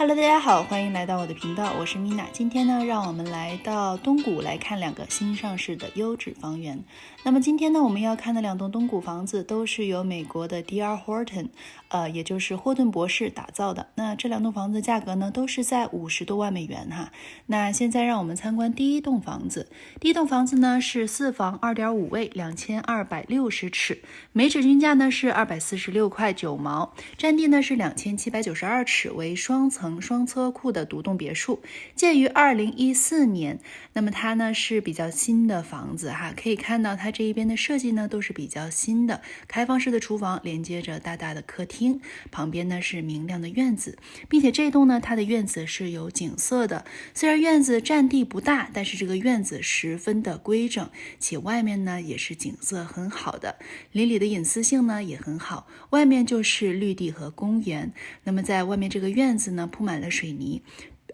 Hello，大家好，欢迎来到我的频道，我是 Mina。今天呢，让我们来到东谷来看两个新上市的优质房源。那么今天呢，我们要看的两栋东谷房子都是由美国的 D.R. Horton，呃，也就是霍顿博士打造的。那这两栋房子价格呢，都是在五十多万美元哈。那现在让我们参观第一栋房子。第一栋房子呢是四房二点五卫，两千二百六十尺，每尺均价呢是二百四十六块九毛，占地呢是两千七百九十二尺，为双层。双车库的独栋别墅，建于二零一四年。那么它呢是比较新的房子哈，可以看到它这一边的设计呢都是比较新的，开放式的厨房连接着大大的客厅，旁边呢是明亮的院子，并且这栋呢它的院子是有景色的。虽然院子占地不大，但是这个院子十分的规整，且外面呢也是景色很好的，邻里的隐私性呢也很好，外面就是绿地和公园。那么在外面这个院子呢。铺满了水泥，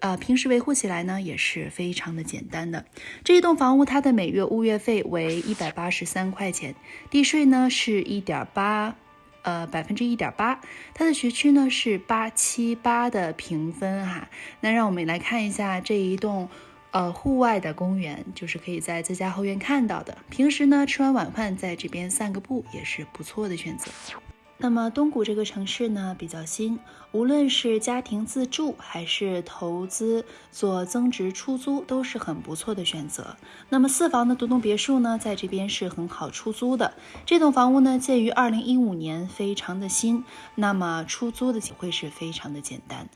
呃，平时维护起来呢也是非常的简单的。这一栋房屋它的每月物业费为一百八十三块钱，地税呢是一点八，呃，百分之一点八。它的学区呢是八七八的评分哈。那让我们来看一下这一栋呃户外的公园，就是可以在自家后院看到的。平时呢吃完晚饭在这边散个步也是不错的选择。那么东谷这个城市呢比较新，无论是家庭自住还是投资做增值出租都是很不错的选择。那么四房的独栋别墅呢，在这边是很好出租的。这栋房屋呢建于二零一五年，非常的新，那么出租的机会是非常的简单。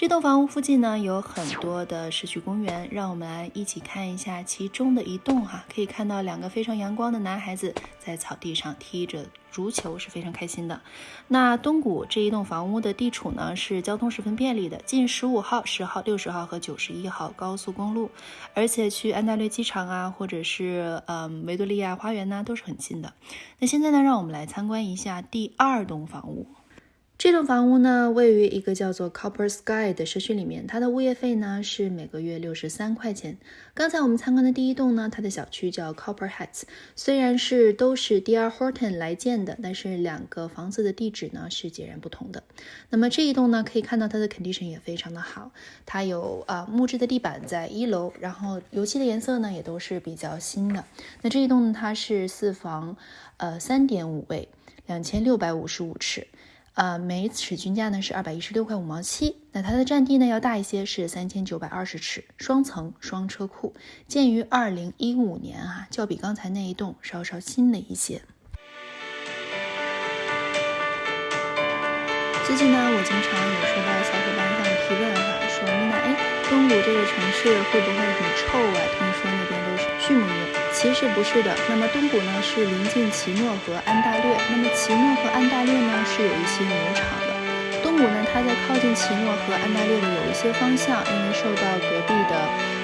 这栋房屋附近呢有很多的社区公园，让我们来一起看一下其中的一栋哈。可以看到两个非常阳光的男孩子在草地上踢着足球，是非常开心的。那东谷这一栋房屋的地处呢是交通十分便利的，近十五号、十号、六十号和九十一号高速公路，而且去安大略机场啊，或者是嗯维多利亚花园呢都是很近的。那现在呢，让我们来参观一下第二栋房屋。这栋房屋呢，位于一个叫做 Copper Sky 的社区里面，它的物业费呢是每个月六十三块钱。刚才我们参观的第一栋呢，它的小区叫 Copper Heights，虽然是都是 Dear Horton 来建的，但是两个房子的地址呢是截然不同的。那么这一栋呢，可以看到它的 condition 也非常的好，它有啊木质的地板在一楼，然后油漆的颜色呢也都是比较新的。那这一栋呢，它是四房，呃三点五卫，两千六百五十五尺。呃，每尺均价呢是二百一十六块五毛七，那它的占地呢要大一些，是三千九百二十尺，双层双车库，建于二零一五年啊，较比刚才那一栋稍稍新了一些。最近呢，我经常有收到小伙伴向我提问哈，说米娜，哎，东谷这个城市会不会很臭啊？听说那边都是畜牧业。其实不是的，那么东谷呢是临近奇诺和安大略，那么奇诺和安大略呢是有一些牛场的。东谷呢，它在靠近奇诺和安大略的有一些方向，因为受到隔壁的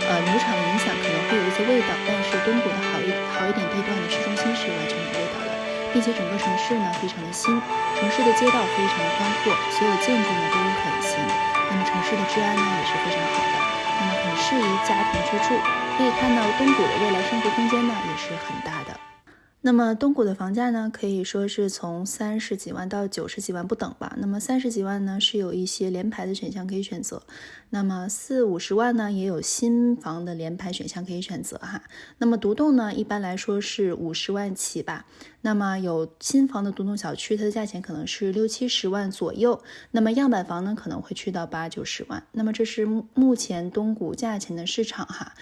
呃牛场的影响，可能会有一些味道。但是东谷的好一好一点地段的市中心是完全没有味道的，并且整个城市呢非常的新，城市的街道非常的宽阔，所有建筑呢都很新，那么城市的治安呢也是非常好的。那么很适宜家庭居住。可以看到东谷的未来生活空间呢也是很大的。那么东谷的房价呢，可以说是从三十几万到九十几万不等吧。那么三十几万呢，是有一些联排的选项可以选择。那么四五十万呢，也有新房的联排选项可以选择哈。那么独栋呢，一般来说是五十万起吧。那么有新房的独栋小区，它的价钱可能是六七十万左右。那么样板房呢，可能会去到八九十万。那么这是目前东谷价钱的市场哈。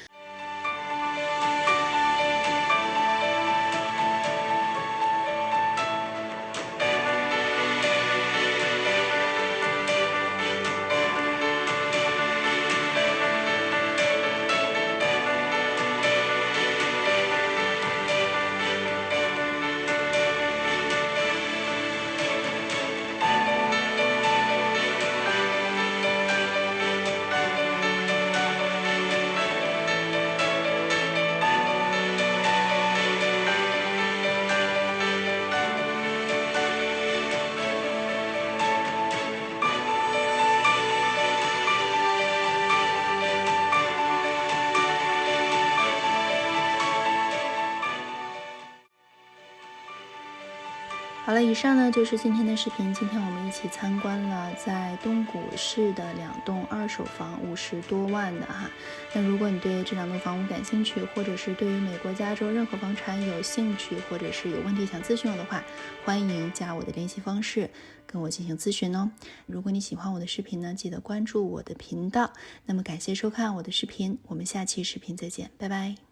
好了，以上呢就是今天的视频。今天我们一起参观了在东谷市的两栋二手房，五十多万的哈。那如果你对这两栋房屋感兴趣，或者是对于美国加州任何房产有兴趣，或者是有问题想咨询我的话，欢迎加我的联系方式跟我进行咨询哦。如果你喜欢我的视频呢，记得关注我的频道。那么感谢收看我的视频，我们下期视频再见，拜拜。